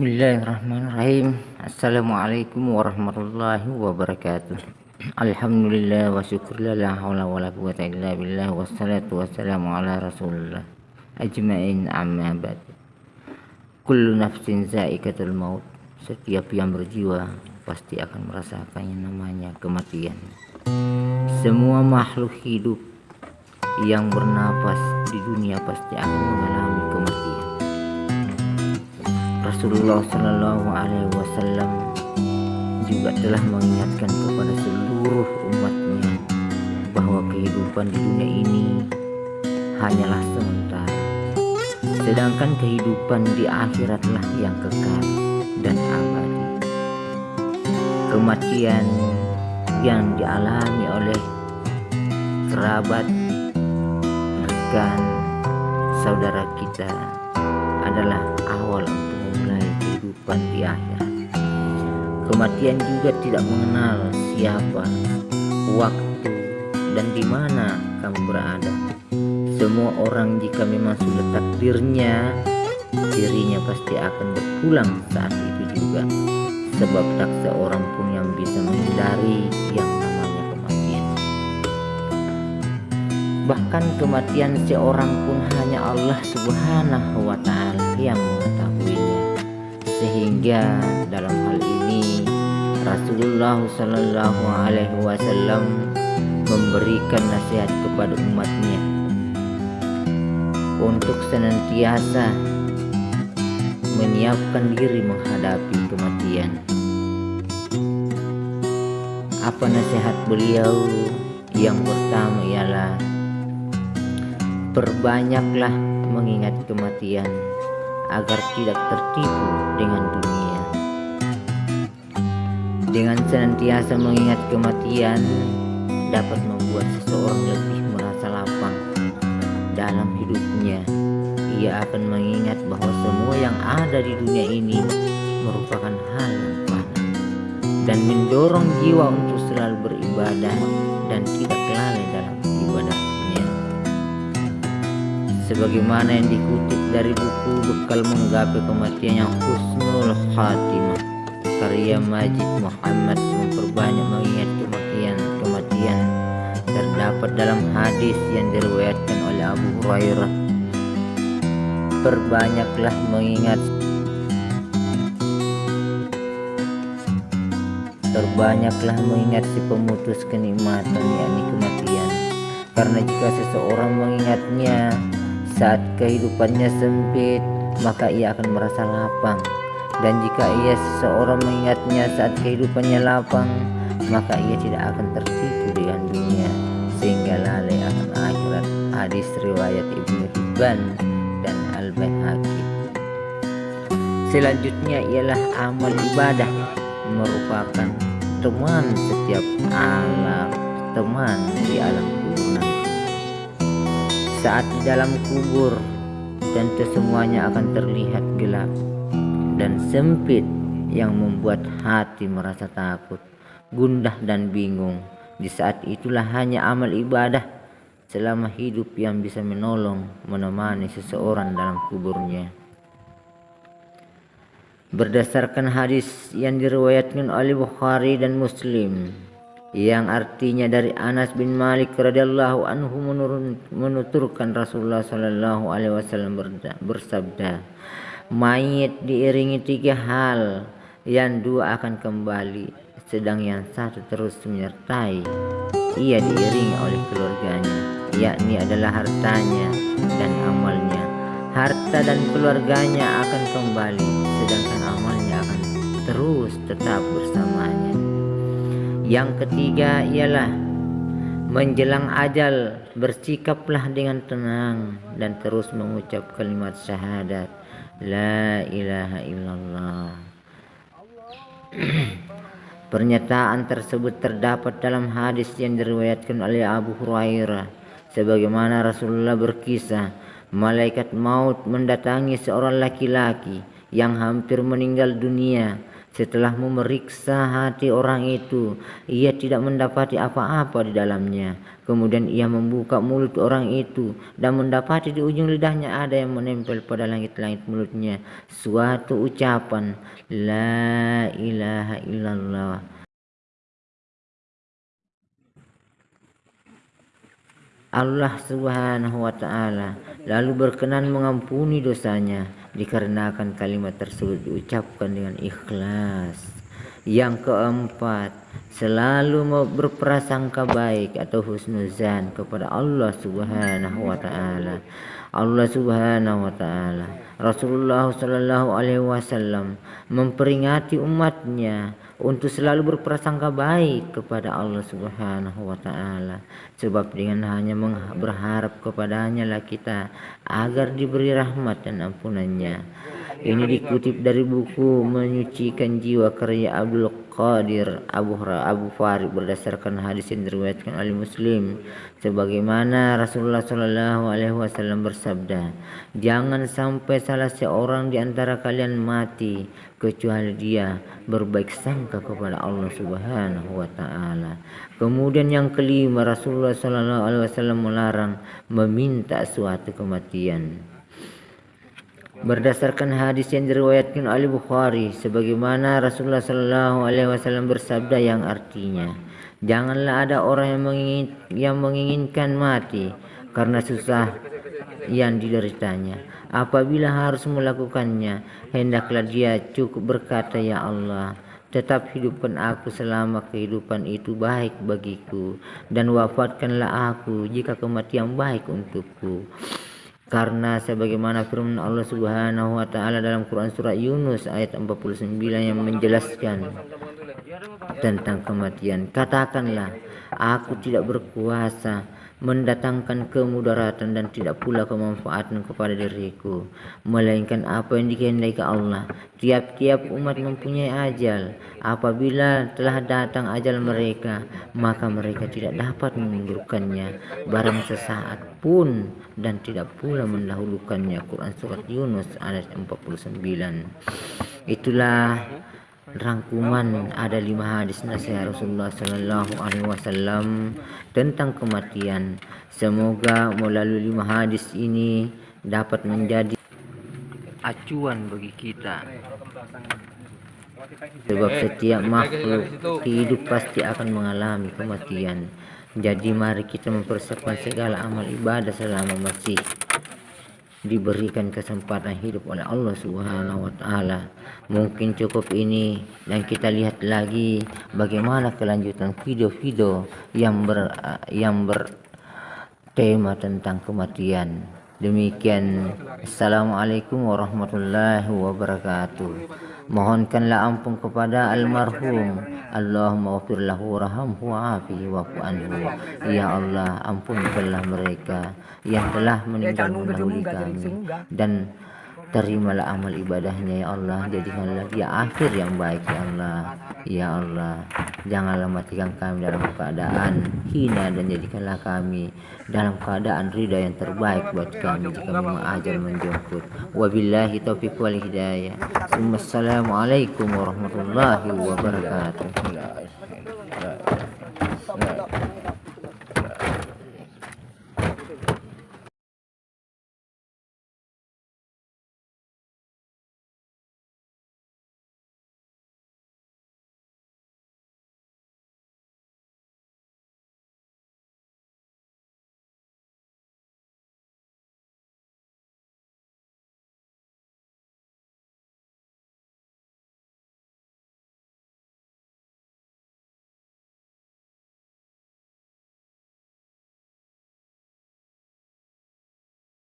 Bismillahirrahmanirrahim. Assalamualaikum warahmatullahi wabarakatuh. Alhamdulillah wa syukurlah la hawla wa la quwata illa billah Wassalatu wassalamu ala rasulullah Ajma'in amma ba'd. Kullu nafsin za'ikatul maut Setiap yang berjiwa pasti akan merasakan yang namanya kematian. Semua makhluk hidup yang bernapas di dunia pasti akan mengalami Rasulullah Shallallahu Alaihi Wasallam juga telah mengingatkan kepada seluruh umatnya bahwa kehidupan di dunia ini hanyalah sementara. Sedangkan kehidupan di akhiratlah yang kekal dan abadi. Kematian yang dialami oleh kerabat rekan saudara kita adalah awal kehidupan di. Kematian juga tidak mengenal siapa, waktu, dan di mana kamu berada. Semua orang jika memang sudah takdirnya, dirinya pasti akan berpulang saat itu juga. Sebab tak seorang pun yang bisa menghindari yang namanya kematian. Bahkan kematian seorang pun hanya Allah subhanahu wa ta'ala yang sehingga dalam hal ini Rasulullah Shallallahu Alaihi Wasallam memberikan nasihat kepada umatnya untuk senantiasa menyiapkan diri menghadapi kematian. Apa nasihat beliau? Yang pertama ialah perbanyaklah mengingat kematian agar tidak tertipu dengan dunia. Dengan senantiasa mengingat kematian dapat membuat seseorang lebih merasa lapang dalam hidupnya. Ia akan mengingat bahwa semua yang ada di dunia ini merupakan hal yang fana dan mendorong jiwa untuk selalu beribadah dan tidak Sebagaimana yang dikutip dari buku bekal menggapai kematian yang husnul khatimah. Karya Majid Muhammad memperbanyak mengingat kematian kematian terdapat dalam hadis yang diriwayatkan oleh Abu Hurairah. Perbanyaklah mengingat terbanyaklah mengingat si pemutus kenikmatan yakni kematian. Karena jika seseorang mengingatnya saat kehidupannya sempit, maka ia akan merasa lapang. Dan jika ia seseorang mengingatnya saat kehidupannya lapang, maka ia tidak akan tertipu dengan dunia sehingga lalai akan akhirat. Hadis riwayat Ibnu Hibban dan Al-Baihaqi. Selanjutnya ialah amal ibadah merupakan teman setiap alam, teman di alam kubur saat di dalam kubur tentu semuanya akan terlihat gelap dan sempit yang membuat hati merasa takut, gundah dan bingung. Di saat itulah hanya amal ibadah selama hidup yang bisa menolong menemani seseorang dalam kuburnya. Berdasarkan hadis yang diriwayatkan oleh Bukhari dan Muslim, yang artinya dari Anas bin Malik radhiyallahu anhu menuturkan Rasulullah sallallahu alaihi wasallam bersabda mayit diiringi tiga hal yang dua akan kembali sedang yang satu terus menyertai. Ia diiringi oleh keluarganya yakni adalah hartanya dan amalnya. Harta dan keluarganya akan kembali sedangkan amalnya akan terus tetap bersamanya yang ketiga ialah menjelang ajal bersikaplah dengan tenang dan terus mengucap kalimat syahadat la ilaha illallah. Pernyataan tersebut terdapat dalam hadis yang diriwayatkan oleh Abu Hurairah sebagaimana Rasulullah berkisah malaikat maut mendatangi seorang laki-laki yang hampir meninggal dunia Setelah memeriksa hati orang itu, ia tidak mendapati apa-apa di dalamnya. Kemudian ia membuka mulut orang itu dan mendapati di ujung lidahnya ada yang menempel pada langit-langit mulutnya suatu ucapan La ilaha illallah. Allah subhanahu wa ta'ala lalu berkenan mengampuni dosanya dikarenakan kalimat tersebut diucapkan dengan ikhlas. Yang keempat, selalu berprasangka baik atau husnuzan kepada Allah Subhanahu wa taala. Allah Subhanahu wa taala. Rasulullah sallallahu alaihi wasallam memperingati umatnya untuk selalu berprasangka baik kepada Allah Subhanahu wa taala sebab dengan hanya berharap kepadanya lah kita agar diberi rahmat dan ampunannya ini dikutip dari buku menyucikan jiwa karya Abdul Qadir Abu Abu Farid berdasarkan hadis yang diriwayatkan oleh Muslim sebagaimana Rasulullah Shallallahu alaihi wasallam bersabda jangan sampai salah seorang di antara kalian mati kecuali dia berbaik sangka kepada Allah Subhanahu wa taala. Kemudian yang kelima Rasulullah Shallallahu alaihi wasallam melarang meminta suatu kematian berdasarkan hadis yang diriwayatkan oleh Bukhari sebagaimana Rasulullah Shallallahu alaihi wasallam bersabda yang artinya janganlah ada orang yang, mengingin, yang menginginkan mati karena susah yang dideritanya. Apabila harus melakukannya hendaklah dia cukup berkata ya Allah tetap hidupkan aku selama kehidupan itu baik bagiku dan wafatkanlah aku jika kematian baik untukku karena sebagaimana firman Allah Subhanahu wa taala dalam Quran surah Yunus ayat 49 yang menjelaskan tentang kematian katakanlah aku tidak berkuasa mendatangkan kemudaratan dan tidak pula kemanfaatan kepada diriku melainkan apa yang dikehendaki Allah. Tiap-tiap umat mempunyai ajal. Apabila telah datang ajal mereka maka mereka tidak dapat mengundurkannya barang sesaat pun dan tidak pula mendahulukannya. Quran surat Yunus ayat 49 itulah rangkuman ada lima hadis nasihat Rasulullah Sallallahu Alaihi Wasallam tentang kematian. Semoga melalui lima hadis ini dapat menjadi acuan bagi kita. Sebab setiap makhluk hidup pasti akan mengalami kematian. Jadi mari kita mempersiapkan segala amal ibadah selama masih diberikan kesempatan hidup oleh Allah Subhanahu wa taala. Mungkin cukup ini dan kita lihat lagi bagaimana kelanjutan video-video yang ber yang bertema tentang kematian. Demikian. Assalamualaikum warahmatullahi wabarakatuh. Mohonkanlah ampun kepada almarhum. Allahumma wafir lahu rahamhu wa'afihi wa'fu anhu. Ya Allah ampunkanlah mereka. Yang telah meninggal mendahului kami. dan terimalah amal ibadahnya ya Allah. Jadikanlah dia akhir yang baik ya Allah. Ya Allah janganlah matikan kami dalam keadaan hina dan jadikanlah kami dalam keadaan ridha yang terbaik buat kami jika memang ajal menjemput. Wabillahi taufiq wal hidayah. Assalamualaikum warahmatullahi wabarakatuh